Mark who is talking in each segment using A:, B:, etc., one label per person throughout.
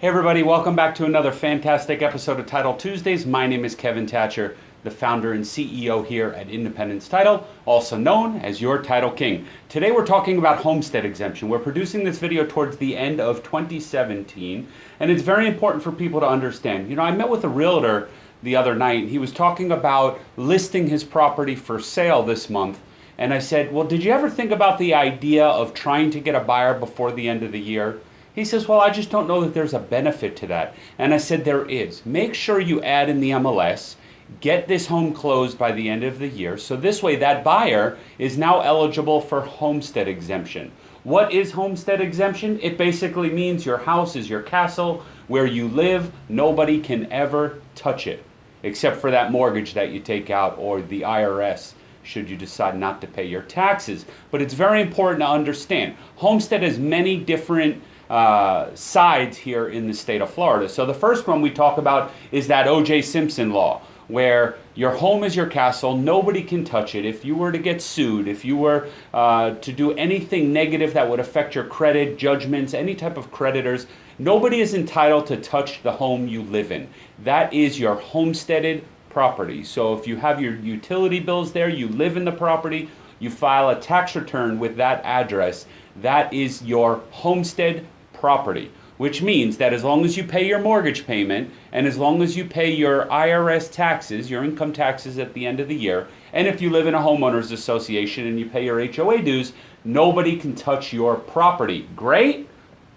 A: Hey everybody, welcome back to another fantastic episode of Title Tuesdays. My name is Kevin Thatcher, the founder and CEO here at Independence Title, also known as your Title King. Today we're talking about homestead exemption. We're producing this video towards the end of 2017, and it's very important for people to understand. You know, I met with a realtor the other night, and he was talking about listing his property for sale this month. And I said, Well, did you ever think about the idea of trying to get a buyer before the end of the year? He says, Well, I just don't know that there's a benefit to that. And I said, There is. Make sure you add in the MLS, get this home closed by the end of the year. So this way, that buyer is now eligible for homestead exemption. What is homestead exemption? It basically means your house is your castle where you live, nobody can ever touch it except for that mortgage that you take out or the IRS should you decide not to pay your taxes. But it's very important to understand homestead has many different uh, sides here in the state of Florida. So the first one we talk about is that O.J. Simpson law, where your home is your castle, nobody can touch it. If you were to get sued, if you were uh, to do anything negative that would affect your credit, judgments, any type of creditors, nobody is entitled to touch the home you live in. That is your homesteaded property. So if you have your utility bills there, you live in the property, you file a tax return with that address, that is your homestead property, which means that as long as you pay your mortgage payment and as long as you pay your IRS taxes, your income taxes at the end of the year, and if you live in a homeowners association and you pay your HOA dues, nobody can touch your property. Great?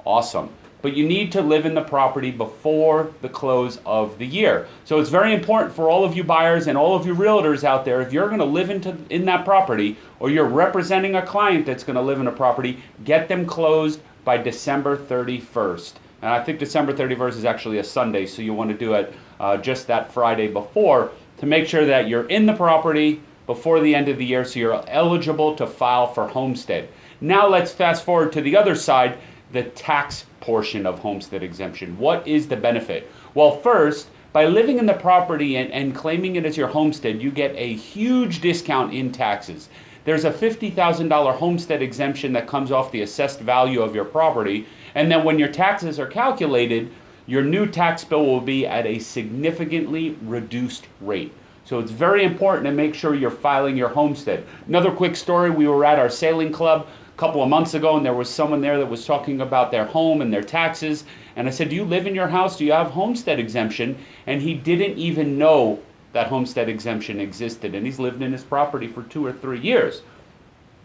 A: Awesome but you need to live in the property before the close of the year. So it's very important for all of you buyers and all of you realtors out there, if you're going to live into, in that property or you're representing a client that's going to live in a property, get them closed by December 31st. And I think December 31st is actually a Sunday, so you want to do it uh, just that Friday before to make sure that you're in the property before the end of the year so you're eligible to file for homestead. Now let's fast forward to the other side, the tax portion of homestead exemption. What is the benefit? Well, first, by living in the property and, and claiming it as your homestead, you get a huge discount in taxes. There's a $50,000 homestead exemption that comes off the assessed value of your property. And then when your taxes are calculated, your new tax bill will be at a significantly reduced rate. So it's very important to make sure you're filing your homestead. Another quick story, we were at our sailing club a couple of months ago and there was someone there that was talking about their home and their taxes. And I said, do you live in your house? Do you have homestead exemption? And he didn't even know that homestead exemption existed, and he's lived in his property for two or three years.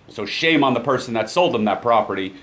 A: So shame on the person that sold him that property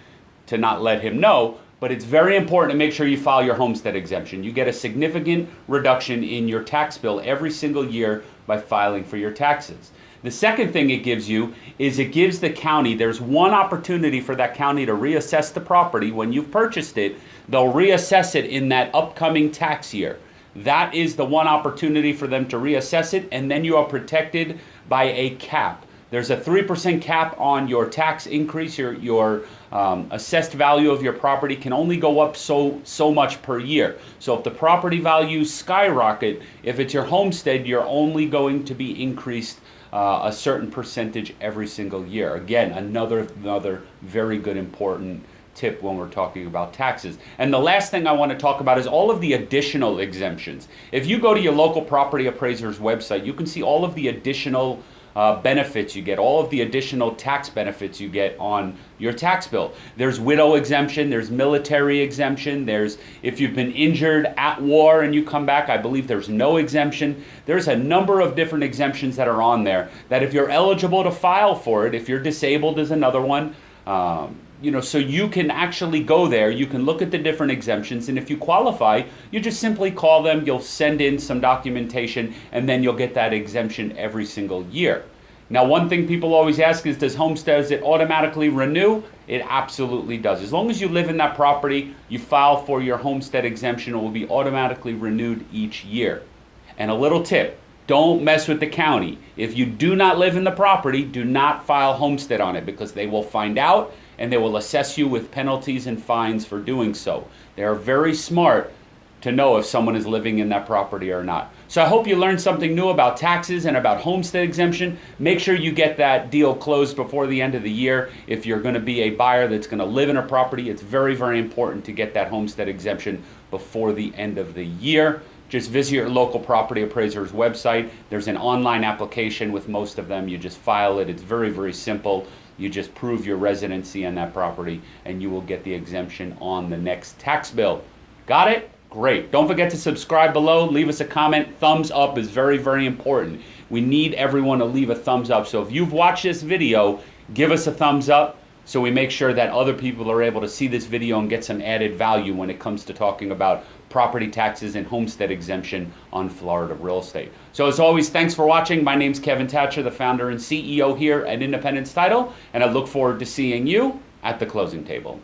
A: to not let him know. But it's very important to make sure you file your homestead exemption. You get a significant reduction in your tax bill every single year by filing for your taxes. The second thing it gives you is it gives the county, there's one opportunity for that county to reassess the property. When you've purchased it, they'll reassess it in that upcoming tax year. That is the one opportunity for them to reassess it, and then you are protected by a cap. There's a 3% cap on your tax increase. Your, your um, assessed value of your property can only go up so, so much per year. So if the property values skyrocket, if it's your homestead, you're only going to be increased uh, a certain percentage every single year. Again, another, another very good important tip when we're talking about taxes. And the last thing I want to talk about is all of the additional exemptions. If you go to your local property appraiser's website, you can see all of the additional uh, benefits you get, all of the additional tax benefits you get on your tax bill. There's widow exemption, there's military exemption, there's if you've been injured at war and you come back, I believe there's no exemption. There's a number of different exemptions that are on there that if you're eligible to file for it, if you're disabled is another one. Um, you know, so you can actually go there, you can look at the different exemptions, and if you qualify, you just simply call them, you'll send in some documentation, and then you'll get that exemption every single year. Now, one thing people always ask is, does homestead, does it automatically renew? It absolutely does. As long as you live in that property, you file for your homestead exemption, it will be automatically renewed each year. And a little tip, don't mess with the county. If you do not live in the property, do not file homestead on it because they will find out and they will assess you with penalties and fines for doing so. They are very smart to know if someone is living in that property or not. So I hope you learned something new about taxes and about homestead exemption. Make sure you get that deal closed before the end of the year. If you're going to be a buyer that's going to live in a property, it's very, very important to get that homestead exemption before the end of the year. Just visit your local property appraiser's website. There's an online application with most of them. You just file it. It's very, very simple. You just prove your residency on that property and you will get the exemption on the next tax bill. Got it? Great. Don't forget to subscribe below. Leave us a comment. Thumbs up is very, very important. We need everyone to leave a thumbs up. So if you've watched this video, give us a thumbs up so we make sure that other people are able to see this video and get some added value when it comes to talking about property taxes and homestead exemption on Florida real estate. So as always, thanks for watching. My name's Kevin Thatcher, the founder and CEO here at Independence Title, and I look forward to seeing you at the closing table.